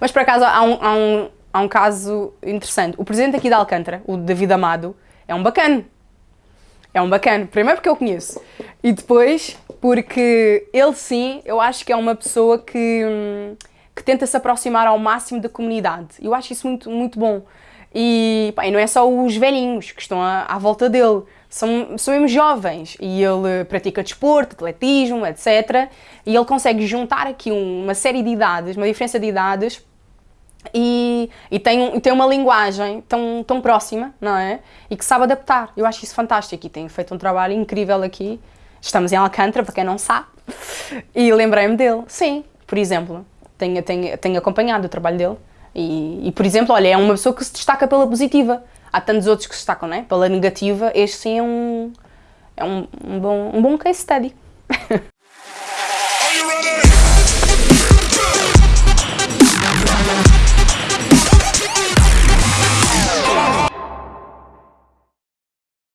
Mas por acaso há um, há, um, há um caso interessante. O presidente aqui de Alcântara, o David Amado, é um bacana. É um bacana. Primeiro porque eu conheço. E depois porque ele sim, eu acho que é uma pessoa que, hum, que tenta se aproximar ao máximo da comunidade. Eu acho isso muito, muito bom. E, pá, e não é só os velhinhos que estão à, à volta dele, são, são mesmo jovens. E ele pratica desporto, atletismo, etc. E ele consegue juntar aqui uma série de idades, uma diferença de idades, e, e, tem, tem uma linguagem tão, tão próxima, não é? E que sabe adaptar. Eu acho isso fantástico e tem feito um trabalho incrível aqui. Estamos em Alcântara, para quem não sabe, e lembrei-me dele. Sim, por exemplo, tenho, tenho, tenho acompanhado o trabalho dele e, e, por exemplo, olha, é uma pessoa que se destaca pela positiva. Há tantos outros que se destacam, né? Pela negativa, este sim é um, é um, um, bom, um bom case study.